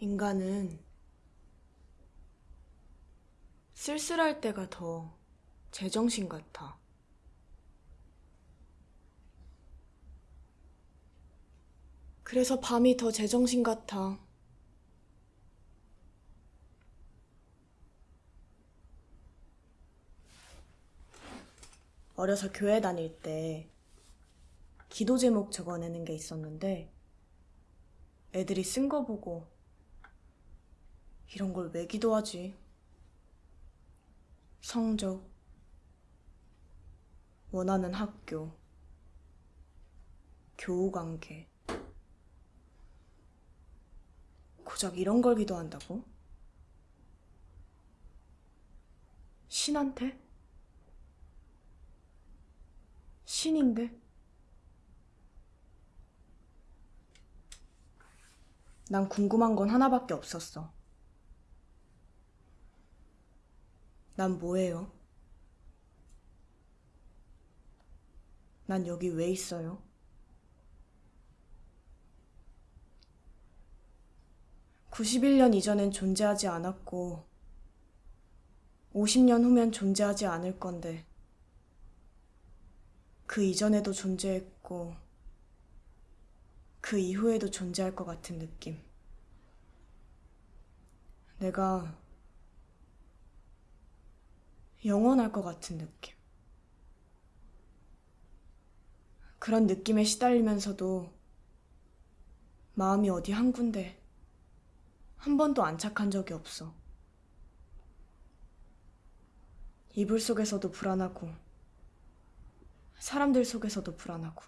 인간은 쓸쓸할 때가 더 제정신 같아. 그래서 밤이 더 제정신 같아. 어려서 교회 다닐 때 기도 제목 적어내는 게 있었는데 애들이 쓴 거 보고 이런 걸 왜 기도하지? 성적, 원하는 학교, 교우 관계. 고작 이런 걸 기도한다고? 신한테? 신인데? 난 궁금한 건 하나밖에 없었어. 난 뭐예요? 난 여기 왜 있어요? (91년) 이전엔 존재하지 않았고 (50년) 후면 존재하지 않을 건데 그 이전에도 존재했고 그 이후에도 존재할 것 같은 느낌. 내가 영원할 것 같은 느낌. 그런 느낌에 시달리면서도 마음이 어디 한 군데 한 번도 안착한 적이 없어. 이불 속에서도 불안하고 사람들 속에서도 불안하고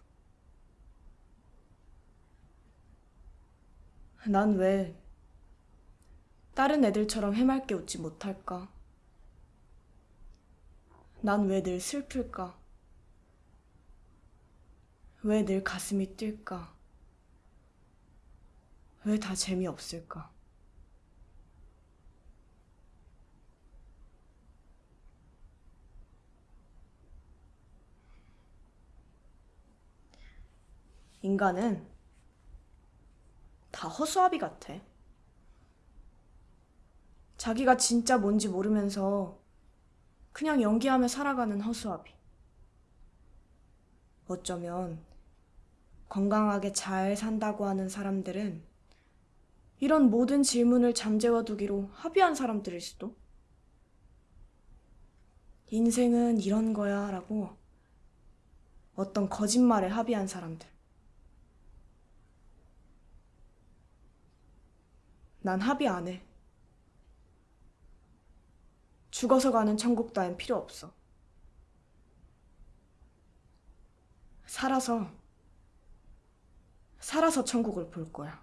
난 왜 다른 애들처럼 해맑게 웃지 못할까? 난 왜 늘 슬플까? 왜 늘 가슴이 뛸까? 왜 다 재미없을까? 인간은 다 허수아비 같아. 자기가 진짜 뭔지 모르면서 그냥 연기하며 살아가는 허수아비. 어쩌면 건강하게 잘 산다고 하는 사람들은 이런 모든 질문을 잠재워 두기로 합의한 사람들일 수도. 인생은 이런 거야 라고 어떤 거짓말에 합의한 사람들. 난 합의 안 해. 죽어서 가는 천국 따윈 필요 없어. 살아서, 살아서 천국을 볼 거야.